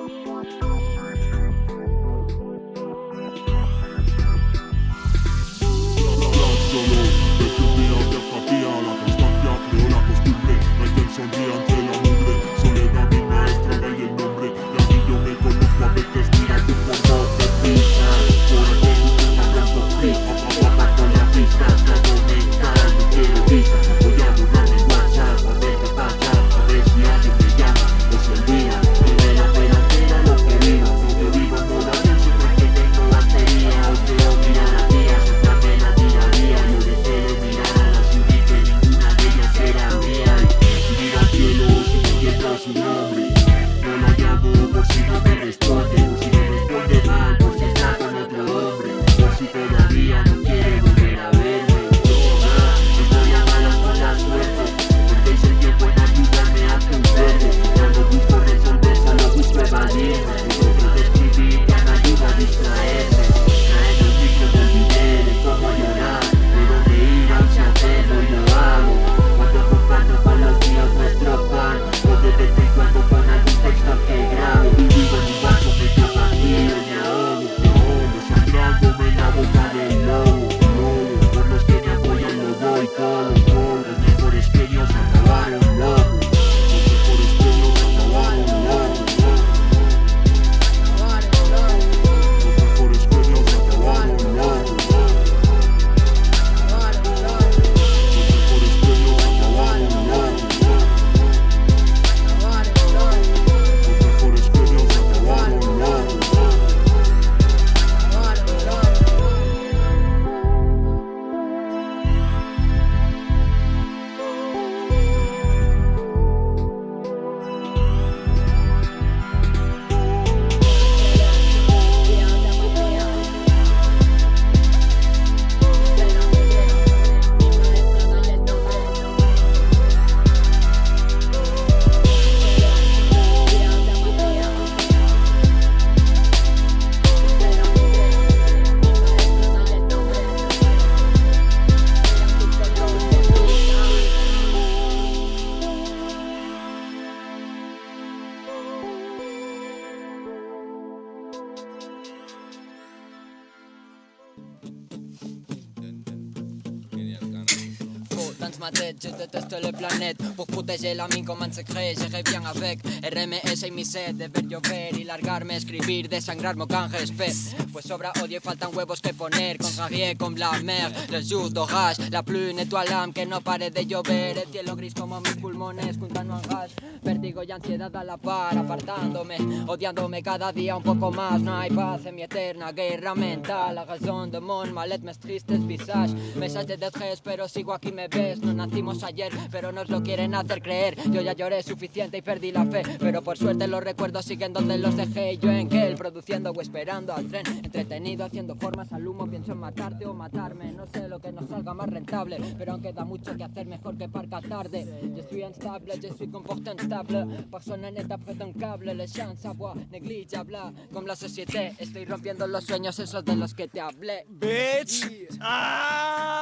one, one. noble. No la llamo, por si no te responde. Thank you. Dans ma tête, je déteste le planète Pour protéger la mine comme un secret, j'irai bien avec. RMS y mi sed de ver llover y largarme, escribir, desangrar canjes pez Pues sobra odio y faltan huevos que poner. Con Javier, con la mer, le jour d'orage La pluie nettoie l'âme, que no pare de llover. El cielo gris como mis pulmones, juntando al gas Vértigo y ansiedad a la par, apartándome Odiándome cada día un poco más. No hay paz en mi eterna guerra mental. La razón de mon malet, mes tristes visage. Mensajes de tres, pero sigo aquí me ves no nacimos ayer, pero nos lo quieren hacer creer. Yo ya lloré suficiente y perdí la fe Pero por suerte los recuerdos siguen donde los dejé. Yo en Gel, produciendo o esperando al tren. Entretenido, haciendo formas al humo. Pienso en matarte o matarme. No sé lo que nos salga más rentable Pero aún queda mucho que hacer, mejor que parca tarde. Yo soy instable, yo soy comporte instable Persona neta cable Les gens savoir, négligeable Como la sociedad, estoy rompiendo los sueños Esos de los que te hablé. Bitch! Ah!